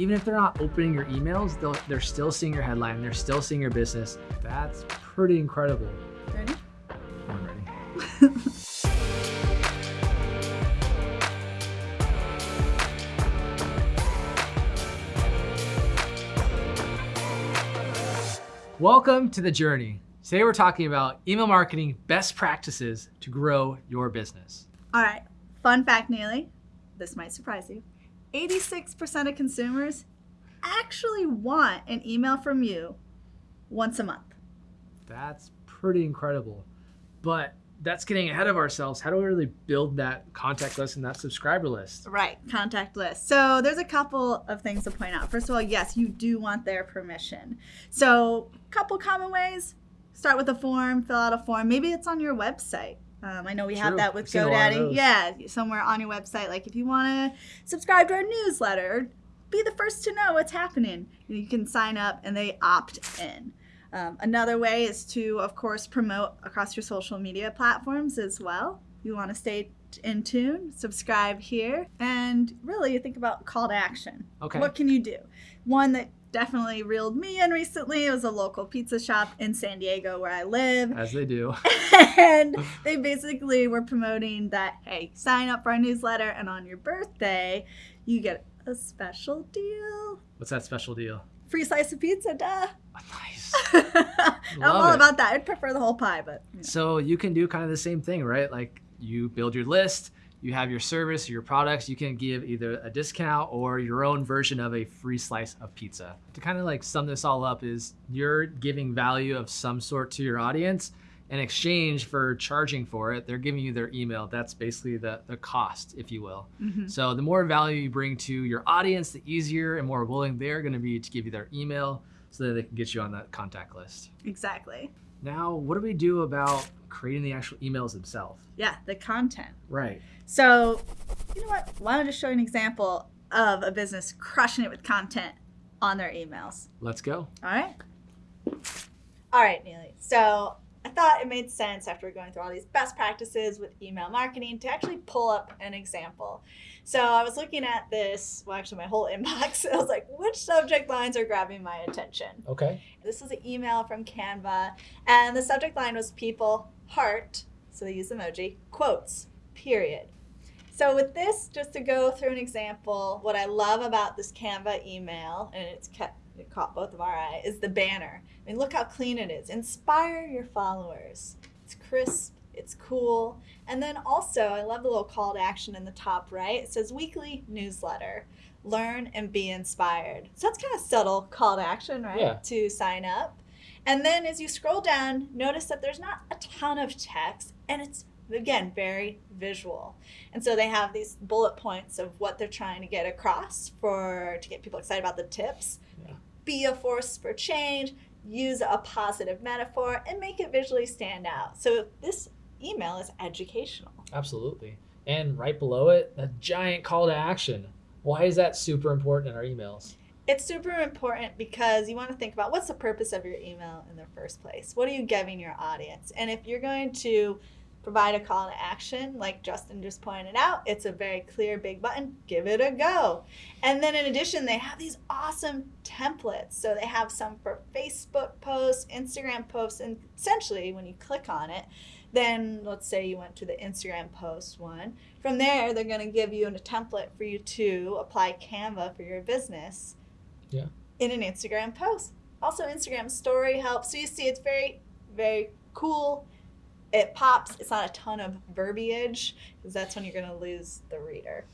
even if they're not opening your emails, they're still seeing your headline, they're still seeing your business. That's pretty incredible. Ready? I'm ready. Welcome to the journey. Today we're talking about email marketing best practices to grow your business. All right, fun fact, Neely. This might surprise you. 86% of consumers actually want an email from you once a month. That's pretty incredible. But that's getting ahead of ourselves. How do we really build that contact list and that subscriber list? Right, contact list. So there's a couple of things to point out. First of all, yes, you do want their permission. So a couple common ways. Start with a form, fill out a form. Maybe it's on your website. Um, I know we True. have that with GoDaddy. Yeah, somewhere on your website. Like if you want to subscribe to our newsletter, be the first to know what's happening. You can sign up and they opt in. Um, another way is to, of course, promote across your social media platforms as well. You want to stay in tune, subscribe here, and really think about call to action. Okay. What can you do? One that definitely reeled me in recently. It was a local pizza shop in San Diego where I live. As they do. and they basically were promoting that, hey, sign up for our newsletter, and on your birthday, you get a special deal. What's that special deal? Free slice of pizza, duh. Nice. I'm all it. about that. I'd prefer the whole pie, but. You know. So you can do kind of the same thing, right? Like you build your list, you have your service, your products, you can give either a discount or your own version of a free slice of pizza. To kind of like sum this all up is you're giving value of some sort to your audience in exchange for charging for it, they're giving you their email. That's basically the, the cost, if you will. Mm-hmm. So the more value you bring to your audience, the easier and more willing they're going to be to give you their email so that they can get you on that contact list. Exactly. Now, what do we do about creating the actual emails themselves? Yeah, the content. Right. So, you know what? Why don't I just show you an example of a business crushing it with content on their emails? Let's go. All right. All right, Neely. So I thought it made sense after going through all these best practices with email marketing to actually pull up an example. So I was looking at this, well, actually, my whole inbox. I was like, which subject lines are grabbing my attention? Okay. This was an email from Canva, and the subject line was people, heart, so they use emoji, quotes, period. So with this, just to go through an example, what I love about this Canva email, and it's kept it caught both of our eye, is the banner. I mean, look how clean it is. Inspire your followers. It's crisp, it's cool. And then also, I love the little call to action in the top right. It says weekly newsletter. Learn and be inspired. So that's kind of subtle call to action, right? Yeah. To sign up. And then as you scroll down, notice that there's not a ton of text and it's again very visual and so they have these bullet points of what they're trying to get across for to get people excited about the tips. Be a force for change use a positive metaphor and make it visually stand out. So this email is educational. Absolutely. And right below it a giant call to action. Why is that super important in our emails? It's super important because you want to think about what's the purpose of your email in the first place? What are you giving your audience? And if you're going to provide a call to action, like Justin just pointed out. It's a very clear big button. Give it a go. And then in addition, they have these awesome templates. So they have some for Facebook posts, Instagram posts, and essentially when you click on it, then let's say you went to the Instagram post one. From there, they're going to give you a template for you to apply Canva for your business. Yeah. In an Instagram post. Also, Instagram story helps. So you see, it's very, very cool it pops. It's not a ton of verbiage because that's when you're going to lose the reader.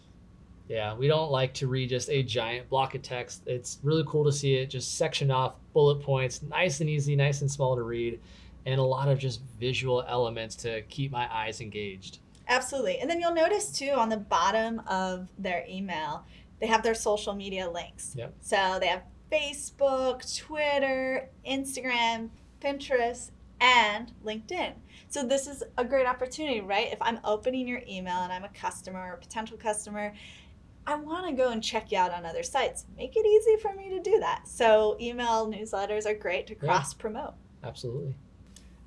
Yeah, we don't like to read just a giant block of text. It's really cool to see it just section off bullet points, nice and easy, nice and small to read, and a lot of just visual elements to keep my eyes engaged. Absolutely. And then you'll notice too on the bottom of their email, they have their social media links. Yep. So they have Facebook, Twitter, Instagram, Pinterest, and LinkedIn. So this is a great opportunity, right? If I'm opening your email and I'm a customer or a potential customer, I want to go and check you out on other sites. Make it easy for me to do that. So email newsletters are great to cross promote. Yeah, absolutely.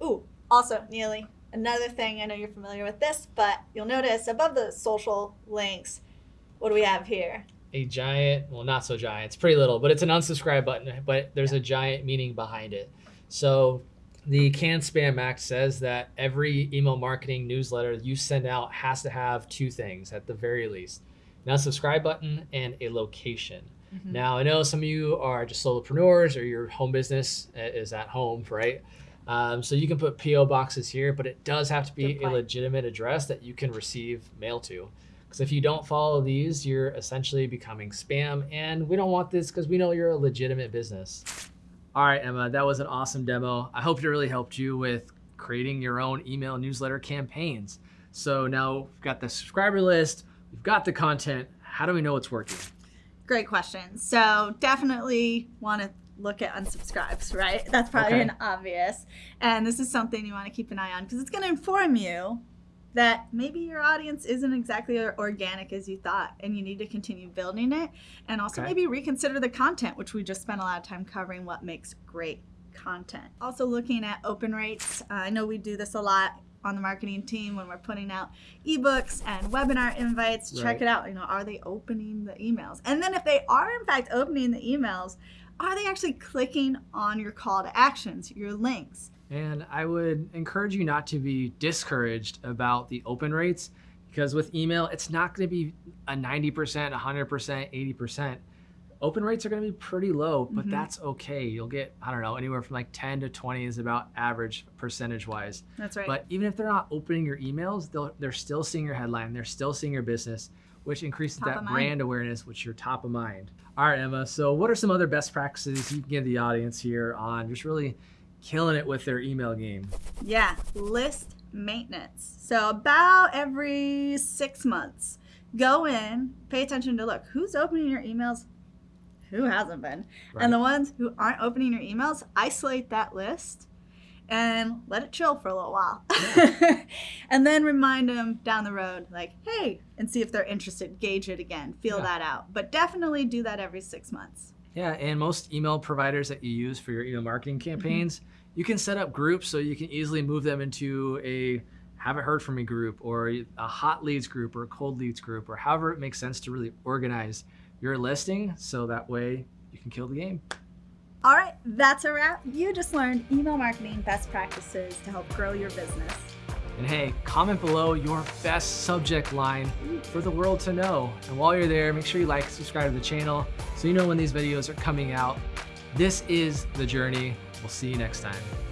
Ooh, also, Neely, another thing, I know you're familiar with this, but you'll notice above the social links, what do we have here? a giant, well, not so giant, it's pretty little, but it's an unsubscribe button, but there's a giant meaning behind it. So the CAN-SPAM Act says that every email marketing newsletter you send out has to have two things at the very least Now subscribe button and a location. Mm-hmm. Now, I know some of you are just solopreneurs or your home business is at home, right? Um, so you can put PO boxes here, but it does have to be a legitimate address that you can receive mail to. Because if you don't follow these, you're essentially becoming spam, and we don't want this because we know you're a legitimate business. All right, Emma, that was an awesome demo. I hope it really helped you with creating your own email newsletter campaigns. So now we've got the subscriber list, we've got the content. How do we know it's working? Great question. So definitely want to look at unsubscribes, right? That's probably okay. an obvious. And this is something you want to keep an eye on because it's going to inform you that maybe your audience isn't exactly organic as you thought and you need to continue building it and also okay. maybe reconsider the content which we just spent a lot of time covering what makes great content. Also looking at open rates. Uh, i know we do this a lot on the marketing team when we're putting out ebooks and webinar invites. Right. check it out. You know are they opening the emails? And then if they are in fact opening the emails are they actually clicking on your call to actions your links and I would encourage you not to be discouraged about the open rates because with email, it's not going to be a 90%, 100%, 80%. Open rates are going to be pretty low, but mm-hmm. that's okay. You'll get, I don't know, anywhere from like 10 to 20 is about average percentage wise. That's right. But even if they're not opening your emails, they're still seeing your headline, they're still seeing your business, which increases top that brand awareness, which you're top of mind. All right, Emma. So, what are some other best practices you can give the audience here on just really killing it with their email game. Yeah, list maintenance. So about every six months, go in, pay attention to look who's opening your emails, who hasn't been, right. and the ones who aren't opening your emails, isolate that list and let it chill for a little while. Yeah. and then remind them down the road, like, hey, and see if they're interested, gauge it again, feel yeah. that out. But definitely do that every six months. Yeah, and most email providers that you use for your email marketing mm-hmm. campaigns, mm-hmm. you can set up groups so you can easily move them into a haven't heard from me group or a hot leads group or a cold leads group or however it makes sense to really organize your listing so that way you can kill the game. All right, that's a wrap. You just learned email marketing best practices to help grow your business. And hey, comment below your best subject line for the world to know. And while you're there, make sure you like, and subscribe to the channel so you know when these videos are coming out. This is The Journey. We'll see you next time.